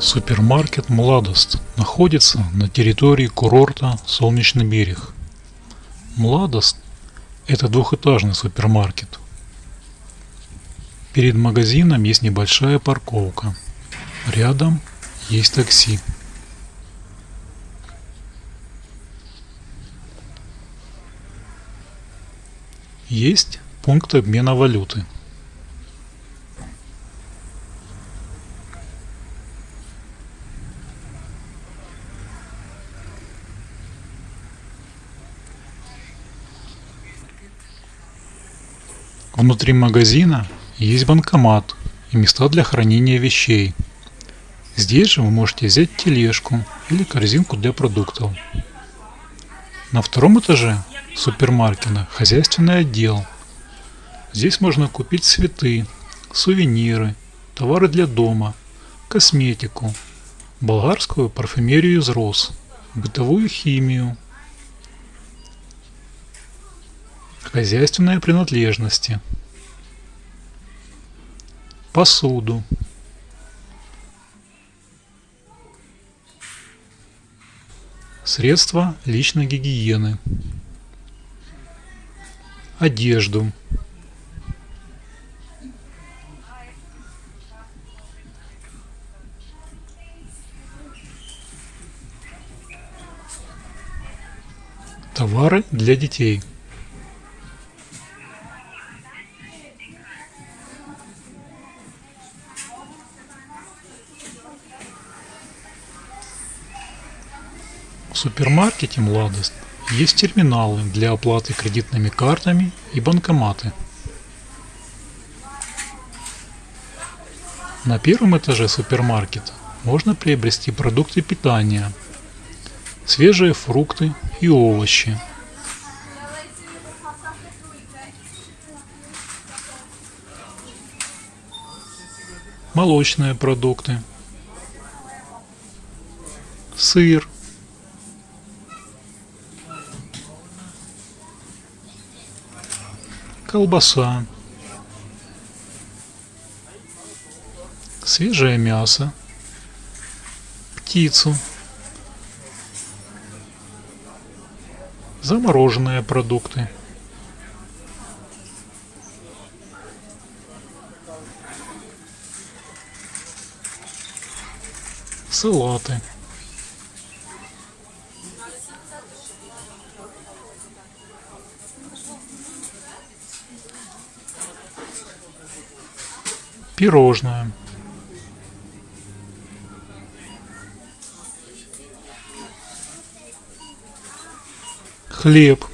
Супермаркет «Младост» находится на территории курорта Солнечный берег. «Младост» – это двухэтажный супермаркет. Перед магазином есть небольшая парковка. Рядом есть такси. Есть пункт обмена валюты. Внутри магазина есть банкомат и места для хранения вещей. Здесь же вы можете взять тележку или корзинку для продуктов. На втором этаже супермаркета хозяйственный отдел. Здесь можно купить цветы, сувениры, товары для дома, косметику, болгарскую парфюмерию из роз, бытовую химию, хозяйственные принадлежности, посуду, средства личной гигиены, одежду, товары для детей – В супермаркете «Младость» есть терминалы для оплаты кредитными картами и банкоматы. На первом этаже супермаркета можно приобрести продукты питания, свежие фрукты и овощи, молочные продукты, сыр, колбаса, свежее мясо, птицу, замороженные продукты, салаты. Пирожное. Хлеб.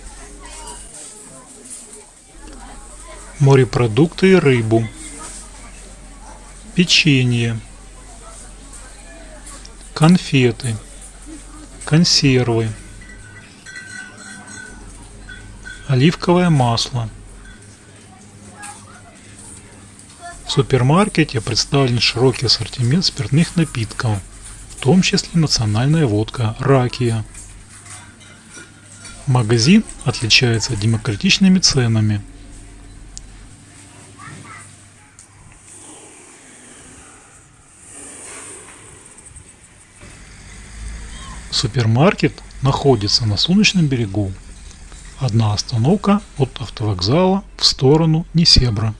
Морепродукты и рыбу. Печенье. Конфеты. Консервы. Оливковое масло В супермаркете представлен широкий ассортимент спиртных напитков, в том числе национальная водка «Ракия». Магазин отличается демократичными ценами. Супермаркет находится на Солнечном берегу. Одна остановка от автовокзала в сторону Несебра.